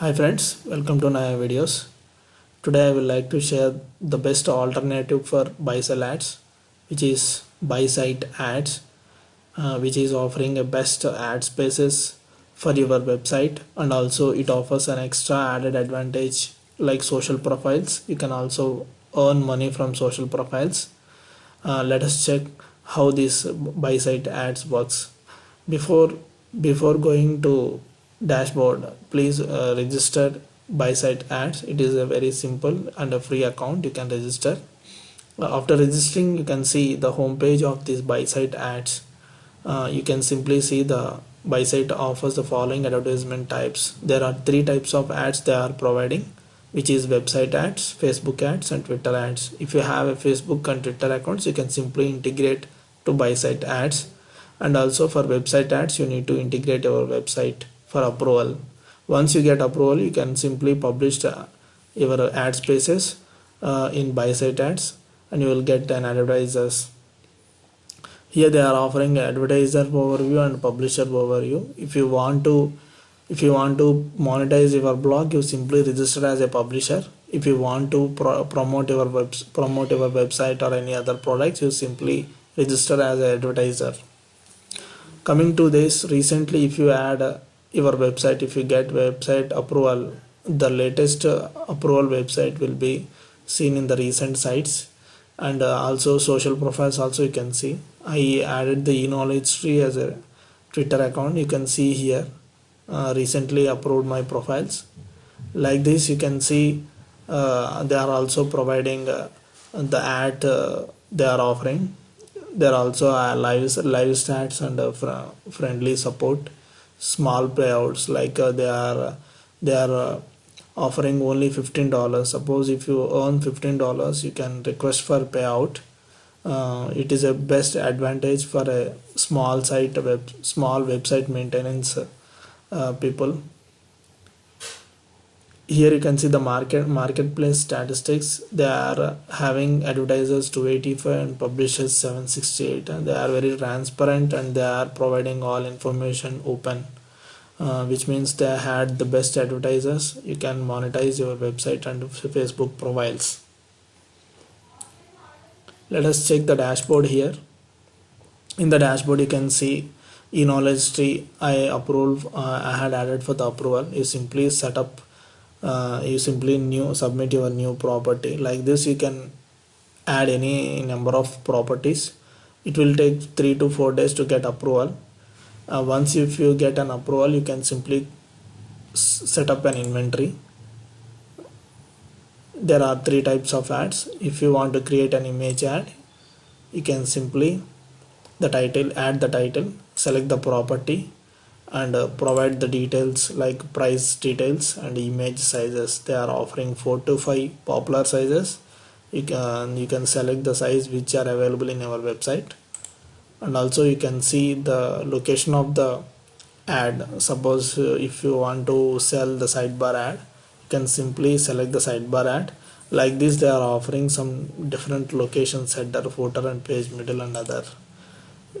Hi friends, welcome to Naya videos. Today I will like to share the best alternative for buy sell ads which is buy site ads uh, which is offering a best ad spaces for your website and also it offers an extra added advantage like social profiles. You can also earn money from social profiles. Uh, let us check how this buy site ads works. Before before going to dashboard. Please uh, register buy site ads. It is a very simple and a free account. You can register. Uh, after registering you can see the home page of this buy site ads. Uh, you can simply see the buy site offers the following advertisement types. There are three types of ads they are providing which is website ads facebook ads and twitter ads. If you have a facebook and twitter accounts you can simply integrate to buy site ads. And also for website ads you need to integrate your website for approval. Once you get approval you can simply publish your ad spaces uh, in buy site ads and you will get an advertisers. Here they are offering advertiser overview and publisher overview. If you want to if you want to monetize your blog you simply register as a publisher. If you want to pro promote your web promote your website or any other products you simply register as an advertiser. Coming to this recently if you add your website. If you get website approval the latest uh, approval website will be seen in the recent sites. And uh, also social profiles also you can see. I added the e-knowledge tree as a twitter account. You can see here uh, recently approved my profiles. Like this you can see uh, they are also providing uh, the ad uh, they are offering. There are also live live stats and fr friendly support small payouts like uh, they are they are uh, offering only $15 suppose if you earn $15 you can request for payout. Uh, it is a best advantage for a small site web small website maintenance uh, people. Here you can see the market marketplace statistics. They are having advertisers 285 and publishers 768 and they are very transparent and they are providing all information open uh, which means they had the best advertisers. You can monetize your website and facebook profiles. Let us check the dashboard here. In the dashboard you can see e-knowledge tree i approve uh, i had added for the approval. You simply set up uh, you simply new submit your new property. Like this you can add any number of properties. It will take three to four days to get approval uh, once if you get an approval you can simply set up an inventory. There are three types of ads. If you want to create an image ad you can simply the title add the title select the property and uh, provide the details like price details and image sizes. They are offering four to five popular sizes. You can you can select the size which are available in our website and also you can see the location of the ad. Suppose uh, if you want to sell the sidebar ad you can simply select the sidebar ad. Like this they are offering some different locations header footer and page middle and other.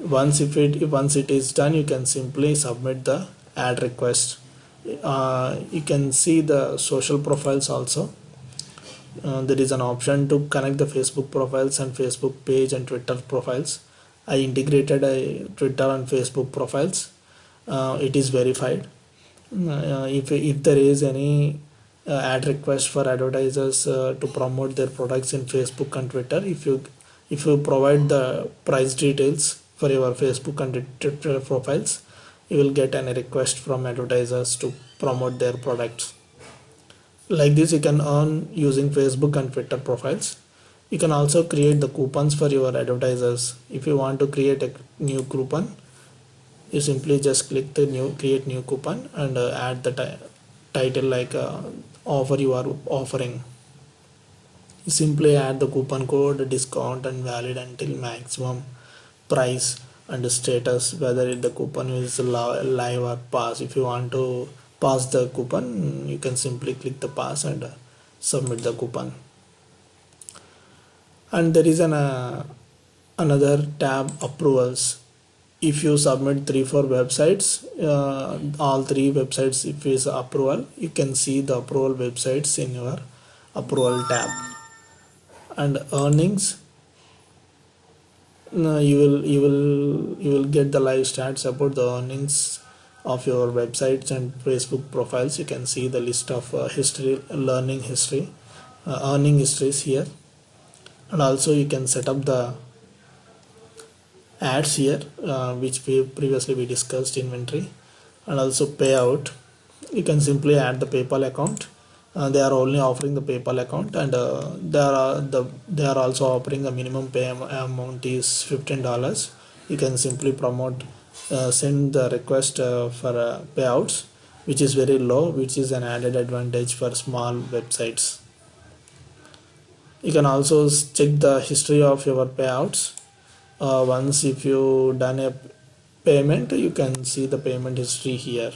Once if it once it is done you can simply submit the ad request. Uh, you can see the social profiles also. Uh, there is an option to connect the facebook profiles and facebook page and twitter profiles i integrated a twitter and facebook profiles. Uh, it is verified. Uh, if, if there is any uh, ad request for advertisers uh, to promote their products in facebook and twitter if you if you provide the price details for your Facebook and Twitter profiles you will get any request from advertisers to promote their products. Like this you can earn using Facebook and Twitter profiles you can also create the coupons for your advertisers. If you want to create a new coupon you simply just click the new create new coupon and uh, add the title like uh, offer you are offering. You simply add the coupon code discount and valid until maximum price and status whether the coupon is live or pass. If you want to pass the coupon you can simply click the pass and uh, submit the coupon and there is an uh, another tab approvals. If you submit three four websites uh, all three websites if is approval you can see the approval websites in your approval tab. And earnings uh, you will you will you will get the live stats about the earnings of your websites and facebook profiles. You can see the list of uh, history learning history uh, earning histories here and also you can set up the ads here uh, which we previously we discussed inventory. And also payout. You can simply add the paypal account. Uh, they are only offering the paypal account and uh, they are the they are also offering a minimum pay amount is 15 dollars. You can simply promote uh, send the request uh, for uh, payouts which is very low which is an added advantage for small websites you can also check the history of your payouts. Uh, once if you done a payment you can see the payment history here.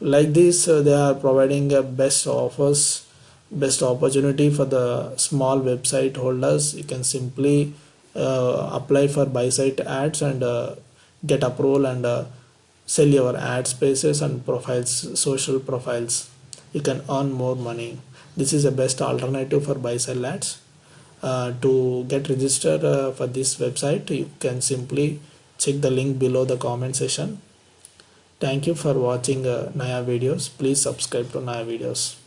Like this uh, they are providing a best offers best opportunity for the small website holders. You can simply uh, apply for buy site ads and uh, get approval and uh, sell your ad spaces and profiles social profiles. You can earn more money. This is the best alternative for buy sell ads uh, to get registered uh, for this website you can simply check the link below the comment section. Thank you for watching uh, Naya videos. Please subscribe to Naya videos